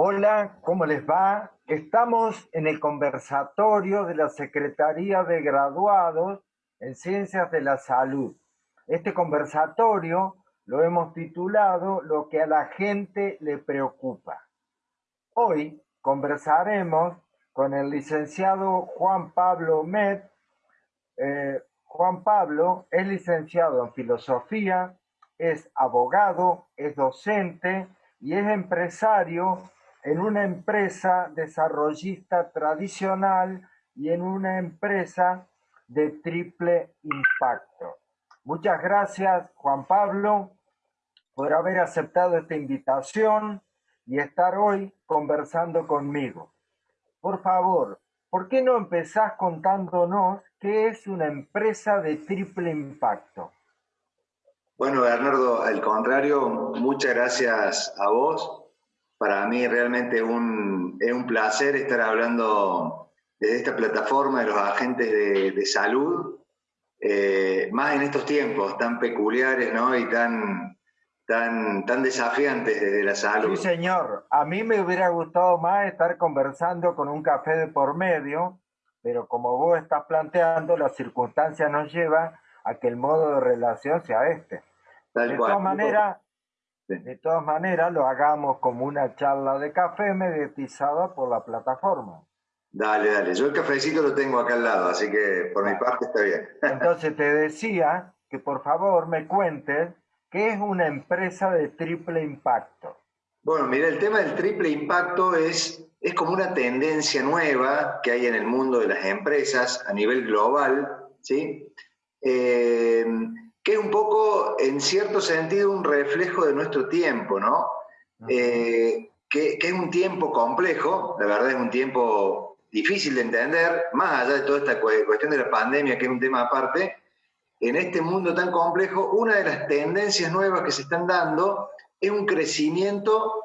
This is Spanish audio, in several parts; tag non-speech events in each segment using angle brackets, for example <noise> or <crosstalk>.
Hola, ¿cómo les va? Estamos en el conversatorio de la Secretaría de Graduados en Ciencias de la Salud. Este conversatorio lo hemos titulado Lo que a la gente le preocupa. Hoy conversaremos con el licenciado Juan Pablo Med. Eh, Juan Pablo es licenciado en filosofía, es abogado, es docente y es empresario en una empresa desarrollista tradicional y en una empresa de triple impacto. Muchas gracias, Juan Pablo, por haber aceptado esta invitación y estar hoy conversando conmigo. Por favor, ¿por qué no empezás contándonos qué es una empresa de triple impacto? Bueno, Bernardo, al contrario, muchas gracias a vos. Para mí realmente un, es un placer estar hablando de esta plataforma de los agentes de, salud, eh, más en estos tiempos tan peculiares ¿no? y tan, tan, tan desafiantes de la salud. Sí, señor. A mí me hubiera gustado más estar conversando con un café de por medio, pero como vos estás planteando, la circunstancia nos lleva a que el modo de relación sea este de todas maneras, de todas maneras, lo hagamos como una charla de café mediatizada por la plataforma. Dale, dale. Yo el cafecito lo tengo acá al lado, así que por mi parte está bien. <laughs> Entonces te decía que por favor me cuentes qué es una empresa de triple impacto. Bueno, mira, el tema del triple impacto es, es como una tendencia nueva que hay en el mundo de las empresas a nivel global, ¿sí? Eh, que es un poco, en cierto sentido, un reflejo de nuestro tiempo, ¿no? Eh, que, es un tiempo complejo, la verdad es un tiempo difícil de entender, más allá de toda esta cuestión de la pandemia, que es un tema aparte, en este mundo tan complejo, una de las tendencias nuevas que se están dando es un crecimiento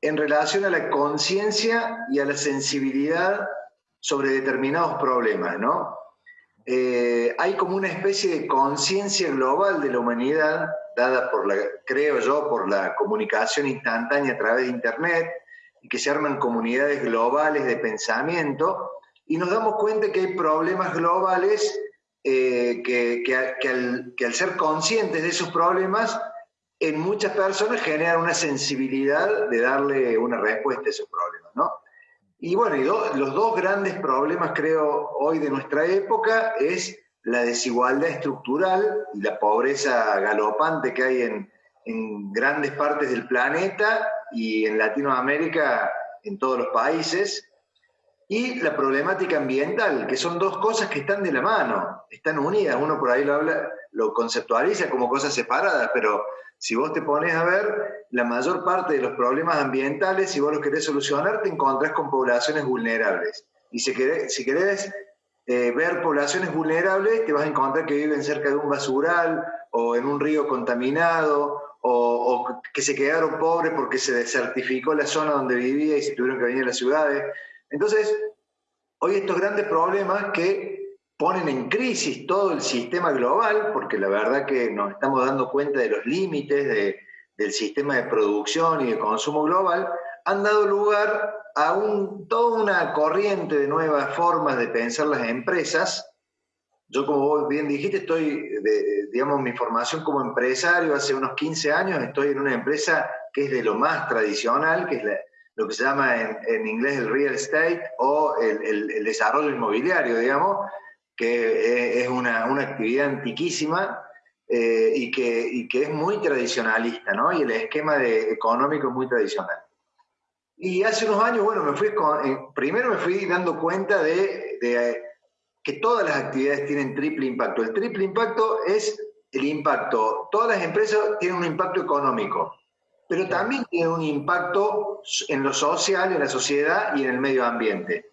en relación a la conciencia y a la sensibilidad sobre determinados problemas, ¿no? Eh, hay como una especie de conciencia global de la humanidad, dada por la, creo yo, por la comunicación instantánea a través de Internet, y que se arman comunidades globales de pensamiento, y nos damos cuenta que hay problemas globales eh, que, que, al, que, al, ser conscientes de esos problemas, en muchas personas generan una sensibilidad de darle una respuesta a esos problemas, Y bueno, los dos grandes problemas, creo, hoy de nuestra época es la desigualdad estructural y la pobreza galopante que hay en, en grandes partes del planeta y en Latinoamérica, en todos los países, y la problemática ambiental, que son dos cosas que están de la mano, están unidas. Uno por ahí lo habla, lo conceptualiza como cosas separadas, pero si vos te pones a ver, la mayor parte de los problemas ambientales, si vos los querés solucionar, te encontrás con poblaciones vulnerables. Y si querés, si querés eh, ver poblaciones vulnerables, te vas a encontrar que viven cerca de un basural o en un río contaminado o, que se quedaron pobres porque se desertificó la zona donde vivía y se tuvieron que venir a las ciudades. Entonces, hoy estos grandes problemas que ponen en crisis todo el sistema global, porque la verdad que nos estamos dando cuenta de los límites del sistema de producción y de consumo global, han dado lugar a un, toda una corriente de nuevas formas de pensar las empresas. Yo, como vos bien dijiste, estoy, digamos, mi formación como empresario hace unos 15 años, estoy en una empresa que es de lo más tradicional, que es lo que se llama en, inglés el real estate o el, el desarrollo inmobiliario, digamos, que es una, una actividad antiquísima eh, y, que, y, que, es muy tradicionalista, ¿no? Y el esquema económico es muy tradicional. Y hace unos años, bueno, me fui eh, primero me fui dando cuenta de, que todas las actividades tienen triple impacto. El triple impacto es el impacto, todas las empresas tienen un impacto económico, pero también tienen un impacto en lo social, en la sociedad y en el medio ambiente.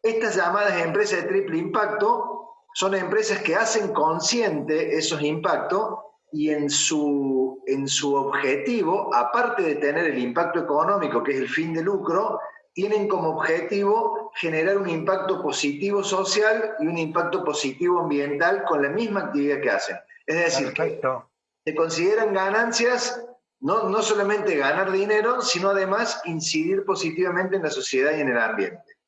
Estas llamadas empresas de triple impacto son empresas que hacen consciente esos impactos y en su, en su objetivo, aparte de tener el impacto económico, que es el fin de lucro, tienen como objetivo generar un impacto positivo social y un impacto positivo ambiental con la misma actividad que hacen. Es decir, que se consideran ganancias no, no solamente ganar dinero, sino además incidir positivamente en la sociedad y en el ambiente.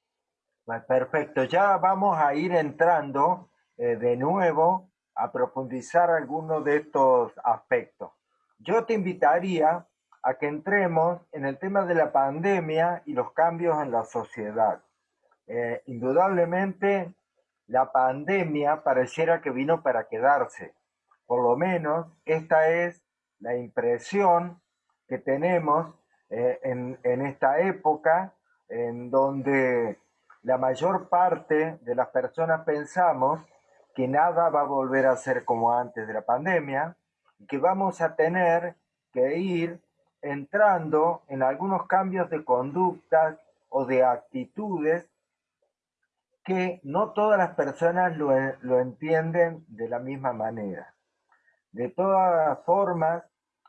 Perfecto, ya vamos a ir entrando eh, de nuevo a profundizar algunos de estos aspectos. Yo te invitaría a que entremos en el tema de la pandemia y los cambios en la sociedad. Eh, indudablemente, la pandemia pareciera que vino para quedarse. Por lo menos, esta es la impresión que tenemos eh, en, esta época en donde la mayor parte de las personas pensamos que nada va a volver a ser como antes de la pandemia y que vamos a tener que ir entrando en algunos cambios de conductas o de actitudes que no todas las personas lo, entienden de la misma manera. De todas formas,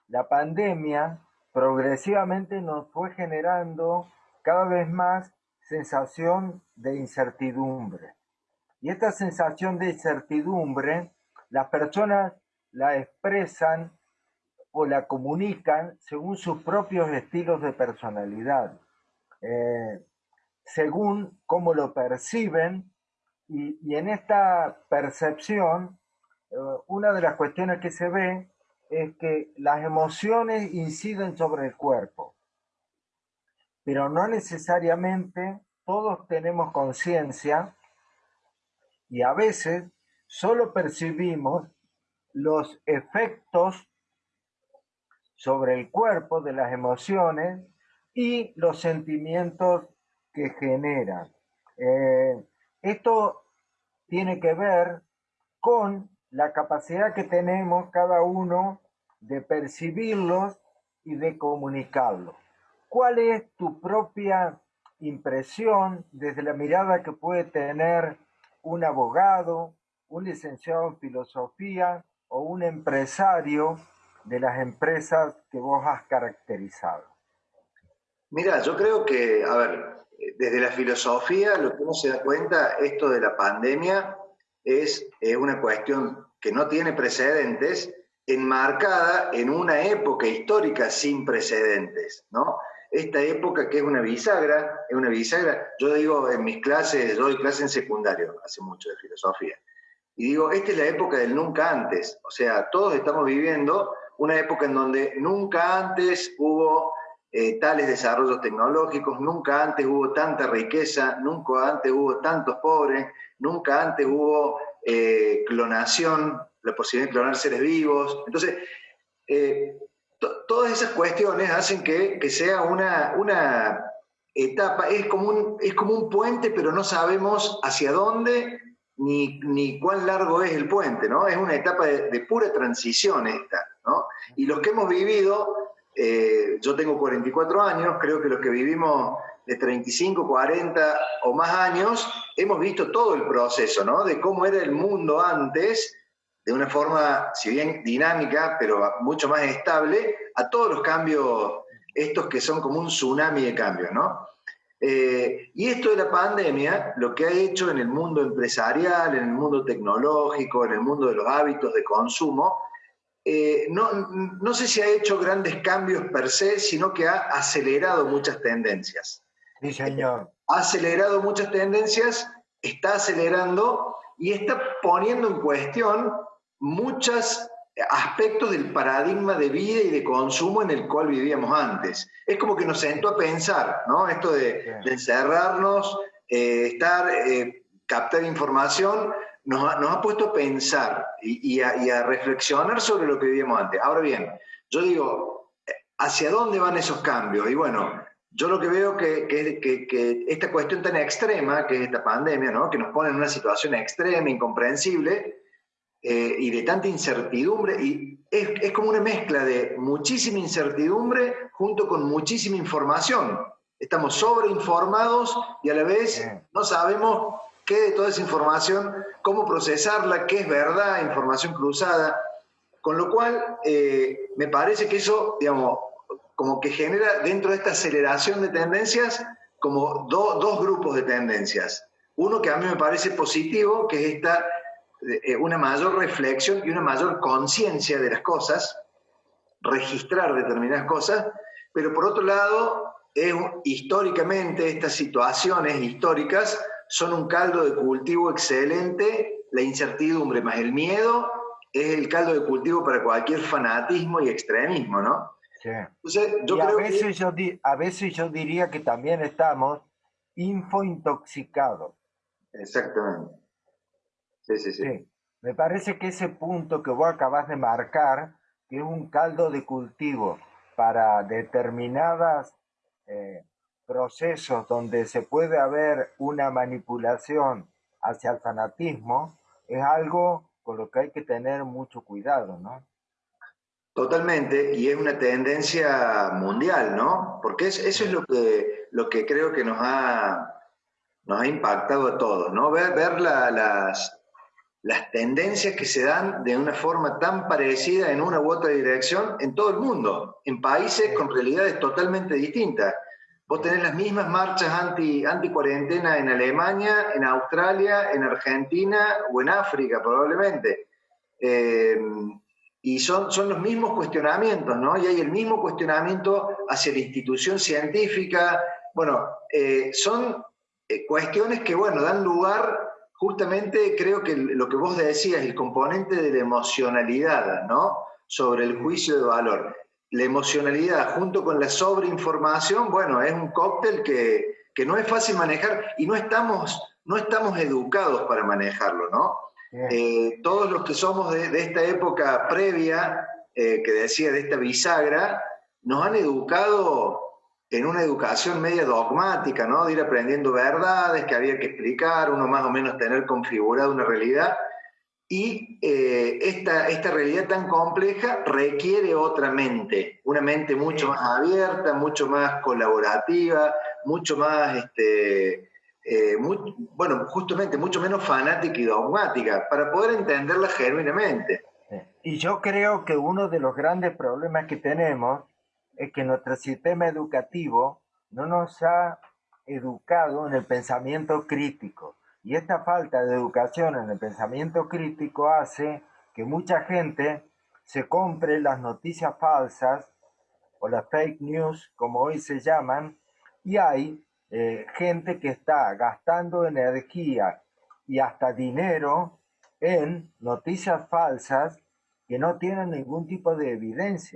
la pandemia progresivamente nos fue generando cada vez más sensación de incertidumbre. Y esta sensación de incertidumbre, las personas la expresan o la comunican según sus propios estilos de personalidad, eh, según cómo lo perciben, y, en esta percepción, una de las cuestiones que se ve es que las emociones inciden sobre el cuerpo, pero no necesariamente todos tenemos conciencia y a veces solo percibimos los efectos sobre el cuerpo de las emociones y los sentimientos que generan. Eh, esto tiene que ver con la capacidad que tenemos cada uno de percibirlos y de comunicarlos. ¿Cuál es tu propia impresión desde la mirada que puede tener un abogado, un licenciado en filosofía o un empresario de las empresas que vos has caracterizado? Mira, yo creo que, a ver, desde la filosofía lo que uno se da cuenta, esto de la pandemia es una cuestión que no tiene precedentes, enmarcada en una época histórica sin precedentes, ¿no? Esta época que es una bisagra, es una bisagra, yo digo en mis clases, yo doy clase en secundario, hace mucho de filosofía, y digo, esta es la época del nunca antes, o sea, todos estamos viviendo una época en donde nunca antes hubo eh, tales desarrollos tecnológicos, nunca antes hubo tanta riqueza, nunca antes hubo tantos pobres, nunca antes hubo eh, clonación, la posibilidad de clonar seres vivos. Entonces, eh, todas esas cuestiones hacen que, sea una, una etapa, es como, un, es como un puente, pero no sabemos hacia dónde ni, ni cuán largo es el puente, ¿no? Es una etapa de, pura transición esta, ¿no? Y los que hemos vivido, eh, yo tengo 44 años, creo que los que vivimos de 35, 40 o más años, hemos visto todo el proceso, ¿no? De cómo era el mundo antes, de una forma, si bien dinámica, pero mucho más estable, a todos los cambios, estos que son como un tsunami de cambios, ¿no? Eh, y esto de la pandemia, lo que ha hecho en el mundo empresarial, en el mundo tecnológico, en el mundo de los hábitos de consumo, eh, no, no sé si ha hecho grandes cambios per se, sino que ha acelerado muchas tendencias. Sí, señor. Ha acelerado muchas tendencias, está acelerando y está poniendo en cuestión muchos aspectos del paradigma de vida y de consumo en el cual vivíamos antes. Es como que nos sentó a pensar, ¿no? Esto de, encerrarnos, eh, estar, eh, captar información, nos ha, puesto a pensar y, a, reflexionar sobre lo que vivíamos antes. Ahora bien, yo digo, ¿hacia dónde van esos cambios? Y bueno, yo lo que veo que, que, esta cuestión tan extrema, que es esta pandemia, ¿no? que nos pone en una situación extrema, incomprensible, eh, y de tanta incertidumbre, y es, es, como una mezcla de muchísima incertidumbre junto con muchísima información. Estamos sobreinformados y a la vez no sabemos qué de toda esa información, cómo procesarla, qué es verdad, información cruzada, con lo cual eh, me parece que eso, digamos, como que genera dentro de esta aceleración de tendencias como dos grupos de tendencias. Uno que a mí me parece positivo, que es esta, eh, una mayor reflexión y una mayor conciencia de las cosas, registrar determinadas cosas, pero por otro lado, es, históricamente estas situaciones históricas son un caldo de cultivo excelente, la incertidumbre más el miedo es el caldo de cultivo para cualquier fanatismo y extremismo, ¿no? Sí. yo a, veces yo a veces yo diría que también estamos infointoxicados. Exactamente. Sí, sí, sí, Me parece que ese punto que vos acabas de marcar, que es un caldo de cultivo para determinados eh, procesos donde se puede haber una manipulación hacia el fanatismo, es algo con lo que hay que tener mucho cuidado, ¿no? Totalmente, y es una tendencia mundial, ¿no? Porque eso es lo que, lo que creo que nos ha, nos ha impactado a todos, ¿no? Ver, ver las, las tendencias que se dan de una forma tan parecida en una u otra dirección en todo el mundo, en países con realidades totalmente distintas. Vos tenés las mismas marchas anti, anti cuarentena en Alemania, en Australia, en Argentina o en África probablemente. Eh, y son, son los mismos cuestionamientos, ¿no? Y hay el mismo cuestionamiento hacia la institución científica. Bueno, eh, son eh, cuestiones que, bueno, dan lugar justamente creo que lo que vos decías, el componente de la emocionalidad, ¿no? Sobre el juicio de valor. La emocionalidad junto con la sobreinformación, bueno, es un cóctel que, no es fácil manejar y no estamos, no estamos educados para manejarlo, ¿no? Eh, todos los que somos de, esta época previa, eh, que decía de esta bisagra, nos han educado en una educación media dogmática, ¿no? De ir aprendiendo verdades que había que explicar, uno más o menos tener configurada una realidad. Y eh, esta, esta realidad tan compleja requiere otra mente, una mente mucho más abierta, mucho más colaborativa, mucho más, este, eh, bueno, justamente mucho menos fanática y dogmática, para poder entenderla genuinamente. Y yo creo que uno de los grandes problemas que tenemos es que nuestro sistema educativo no nos ha educado en el pensamiento crítico. Y esta falta de educación en el pensamiento crítico hace que mucha gente se compre las noticias falsas o las fake news, como hoy se llaman, y hay eh, gente que está gastando energía y hasta dinero en noticias falsas que no tienen ningún tipo de evidencia.